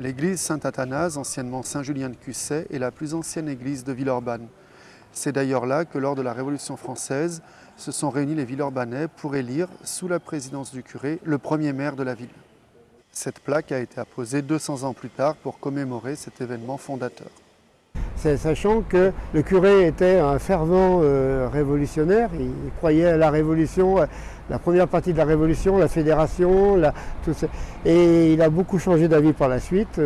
L'église Saint-Athanase, anciennement Saint-Julien de Cusset, est la plus ancienne église de Villeurbanne. C'est d'ailleurs là que lors de la Révolution française, se sont réunis les Villeurbanais pour élire, sous la présidence du curé, le premier maire de la ville. Cette plaque a été apposée 200 ans plus tard pour commémorer cet événement fondateur. Sachant que le curé était un fervent euh, révolutionnaire, il croyait à la révolution, la première partie de la révolution, la fédération, et il a beaucoup changé d'avis par la suite.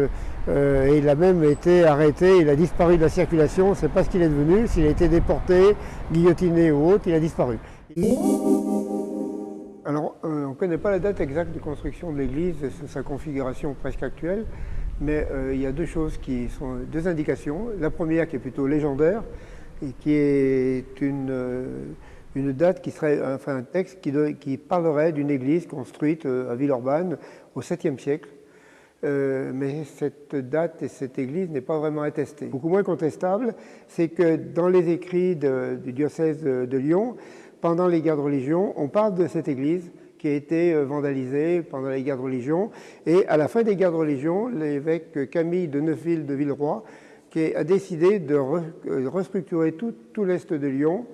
Euh, et il a même été arrêté, il a disparu de la circulation, on ne sait pas ce qu'il est devenu, s'il a été déporté, guillotiné ou autre, il a disparu. Alors, euh, on ne connaît pas la date exacte de construction de l'église sa configuration presque actuelle, mais euh, il y a deux choses qui sont deux indications. La première qui est plutôt légendaire et qui est une, une date qui serait, un texte qui, qui parlerait d'une église construite à Villeurbanne au 7e siècle euh, mais cette date et cette église n'est pas vraiment attestée. Beaucoup moins contestable, c'est que dans les écrits du diocèse de Lyon, pendant les guerres de religion, on parle de cette église qui a été euh, vandalisée pendant les guerres de religion. Et à la fin des guerres de religion, l'évêque Camille de Neufville de Villeroy qui a décidé de euh, restructurer tout, tout l'est de Lyon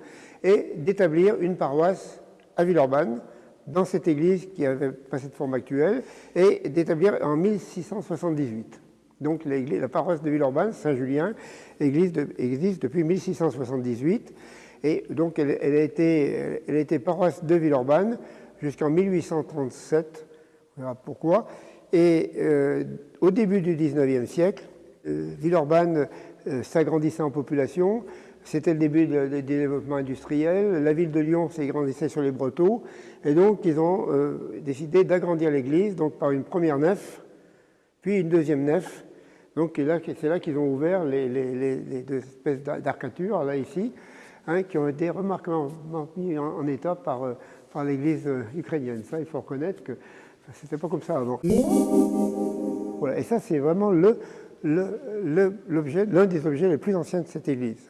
et d'établir une paroisse à Villeurbanne, dans cette église qui avait pas cette forme actuelle et d'établir en 1678. Donc la paroisse de Villeurbanne, Saint-Julien, existe depuis 1678 et donc elle, été, elle a été paroisse de Villeurbanne jusqu'en 1837, on verra pourquoi. Et euh, au début du 19e siècle, euh, Villeurbanne euh, s'agrandissait en population, c'était le début du développement industriel. La ville de Lyon s'agrandissait sur les Brotteaux. Et donc, ils ont euh, décidé d'agrandir l'église donc par une première nef, puis une deuxième nef. Donc, c'est là qu'ils ont ouvert les, deux espèces d'arcatures, là, ici, hein, qui ont été remarquablement mis en, état par, par l'église euh, ukrainienne. Ça, il faut reconnaître que ce n'était pas comme ça avant. Voilà. Et ça, c'est vraiment l'un des objets les plus anciens de cette église.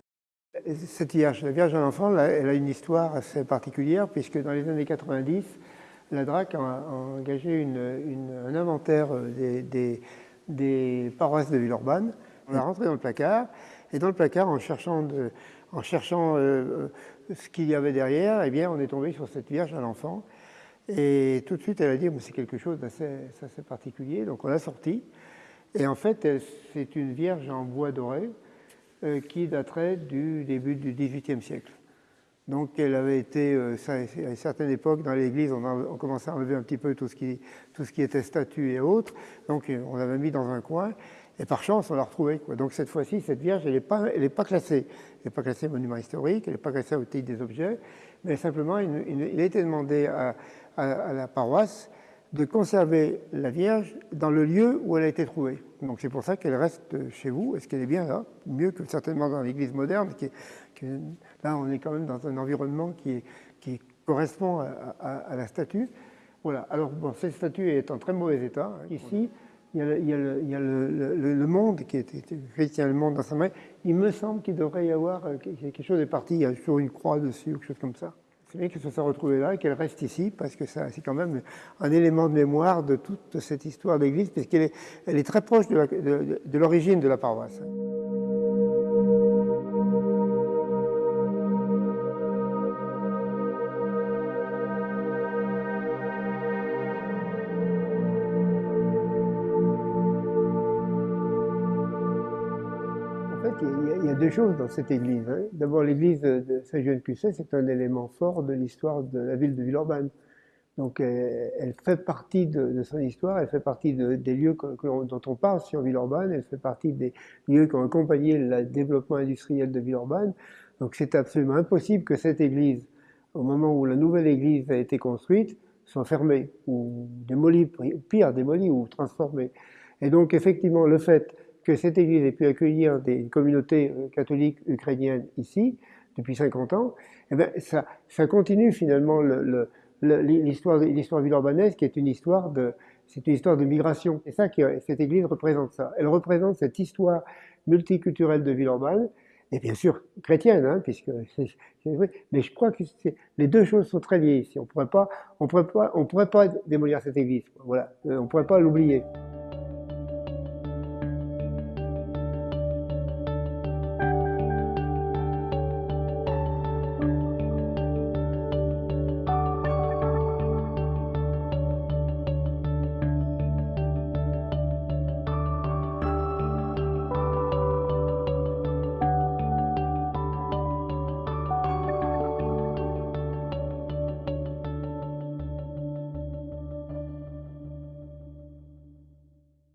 Cette Vierge, la Vierge à l'enfant, elle a une histoire assez particulière puisque dans les années 90, la DRAC a, engagé un inventaire des, paroisses de Villeurbanne. On a rentré dans le placard et dans le placard, en cherchant, en cherchant euh, ce qu'il y avait derrière, eh bien, on est tombé sur cette Vierge à l'enfant. Et tout de suite, elle a dit, c'est quelque chose d'assez particulier. Donc on l'a sorti. Et en fait, c'est une Vierge en bois doré euh, qui daterait du début du XVIIIe siècle. Donc elle avait été, euh, à une certaine époque, dans l'Église, on, commençait à enlever un petit peu tout ce qui, tout ce qui était statue et autres. Donc euh, on l'avait mis dans un coin. Et par chance, on l'a retrouvée. Donc cette fois-ci, cette Vierge, elle n'est pas, pas classée. Elle n'est pas classée monument historique, elle n'est pas classée au titre des objets, mais simplement, il, a été demandé à la paroisse de conserver la Vierge dans le lieu où elle a été trouvée. Donc c'est pour ça qu'elle reste chez vous. Est-ce qu'elle est bien là? Mieux que certainement dans l'église moderne. Qui, là, on est quand même dans un environnement qui, correspond à, la statue. Voilà. Alors, cette statue est en très mauvais état. Ici, il y a, le, monde qui est chrétien, le monde dans sa main. Il me semble qu'il devrait y avoir euh, quelque chose de parti. Il y a toujours une croix dessus ou quelque chose comme ça c'est bien qu'elle se soit retrouvée là et qu'elle reste ici, parce que c'est quand même un élément de mémoire de toute cette histoire d'église, puisqu'elle est, elle est très proche de l'origine de la paroisse. Il y, a, deux choses dans cette église. Hein. D'abord, l'église de Saint-Jean-de-Cusset, c'est un élément fort de l'histoire de la ville de Villeurbanne. Donc, elle, fait partie de, son histoire, elle fait partie des lieux dont on parle sur Villeurbanne, elle fait partie des lieux qui ont accompagné le développement industriel de Villeurbanne. Donc, c'est absolument impossible que cette église, au moment où la nouvelle église a été construite, soit fermée ou démolie, pire, démolie ou transformée. Et donc, effectivement, le fait que cette église ait pu accueillir des communautés euh, catholiques ukrainiennes ici, depuis 50 ans, eh bien, ça, continue finalement l'histoire l'histoire villeurbanaise qui est une histoire de c'est une histoire de migration. C'est ça que cette église représente ça. Elle représente cette histoire multiculturelle de Villeurbanne, et bien sûr chrétienne, hein, puisque. Mais je crois que les deux choses sont très liées ici. On pourrait pas, on pourrait pas démolir cette église. Voilà, euh, on pourrait pas l'oublier.